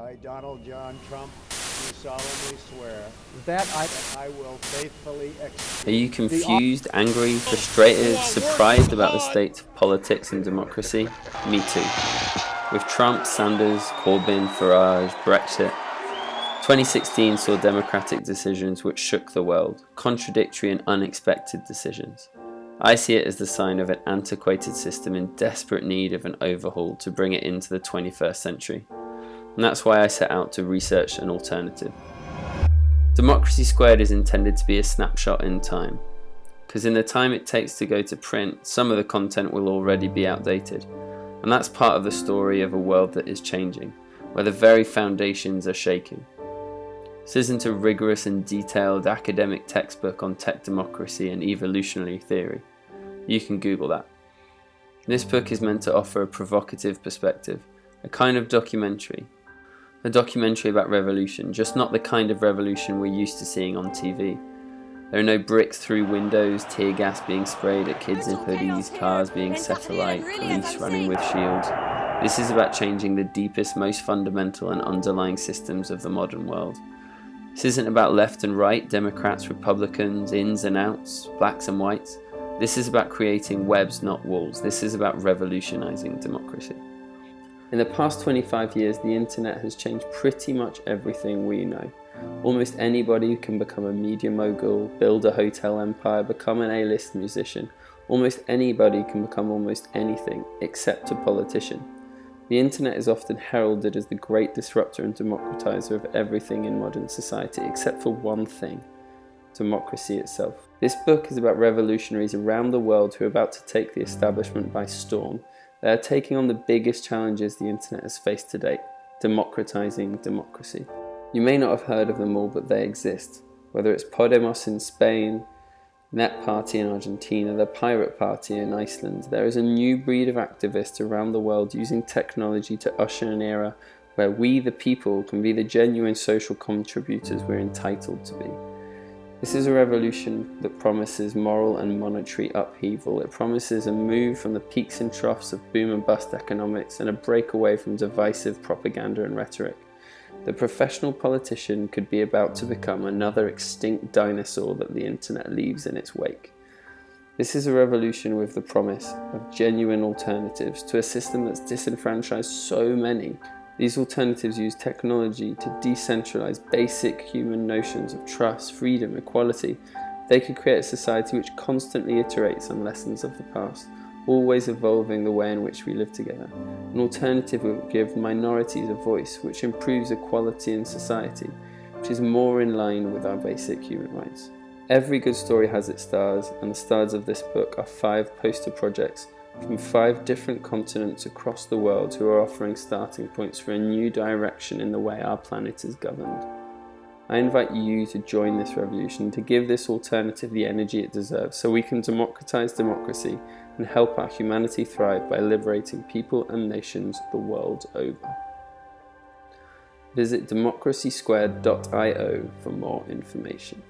I, Donald John Trump, do solemnly swear that I, that I will faithfully execute Are you confused, angry, frustrated, surprised about the state of politics and democracy? Me too. With Trump, Sanders, Corbyn, Farage, Brexit, 2016 saw democratic decisions which shook the world, contradictory and unexpected decisions. I see it as the sign of an antiquated system in desperate need of an overhaul to bring it into the 21st century and that's why I set out to research an alternative. Democracy Squared is intended to be a snapshot in time, because in the time it takes to go to print, some of the content will already be outdated, and that's part of the story of a world that is changing, where the very foundations are shaking. This isn't a rigorous and detailed academic textbook on tech democracy and evolutionary theory. You can Google that. This book is meant to offer a provocative perspective, a kind of documentary a documentary about revolution, just not the kind of revolution we're used to seeing on TV. There are no bricks through windows, tear gas being sprayed at kids in hoodies, cars being set alight, police running with shields. This is about changing the deepest, most fundamental and underlying systems of the modern world. This isn't about left and right, Democrats, Republicans, ins and outs, blacks and whites. This is about creating webs, not walls. This is about revolutionizing democracy. In the past 25 years, the internet has changed pretty much everything we know. Almost anybody can become a media mogul, build a hotel empire, become an A-list musician. Almost anybody can become almost anything, except a politician. The internet is often heralded as the great disruptor and democratizer of everything in modern society, except for one thing, democracy itself. This book is about revolutionaries around the world who are about to take the establishment by storm, they are taking on the biggest challenges the internet has faced to date, democratizing democracy. You may not have heard of them all, but they exist. Whether it's Podemos in Spain, Net Party in Argentina, the Pirate Party in Iceland, there is a new breed of activists around the world using technology to usher an era where we, the people, can be the genuine social contributors we're entitled to be. This is a revolution that promises moral and monetary upheaval. It promises a move from the peaks and troughs of boom and bust economics and a breakaway from divisive propaganda and rhetoric. The professional politician could be about to become another extinct dinosaur that the internet leaves in its wake. This is a revolution with the promise of genuine alternatives to a system that's disenfranchised so many these alternatives use technology to decentralize basic human notions of trust, freedom, equality. They could create a society which constantly iterates on lessons of the past, always evolving the way in which we live together. An alternative would give minorities a voice, which improves equality in society, which is more in line with our basic human rights. Every good story has its stars, and the stars of this book are five poster projects from five different continents across the world who are offering starting points for a new direction in the way our planet is governed. I invite you to join this revolution, to give this alternative the energy it deserves, so we can democratize democracy and help our humanity thrive by liberating people and nations the world over. Visit democracysquared.io for more information.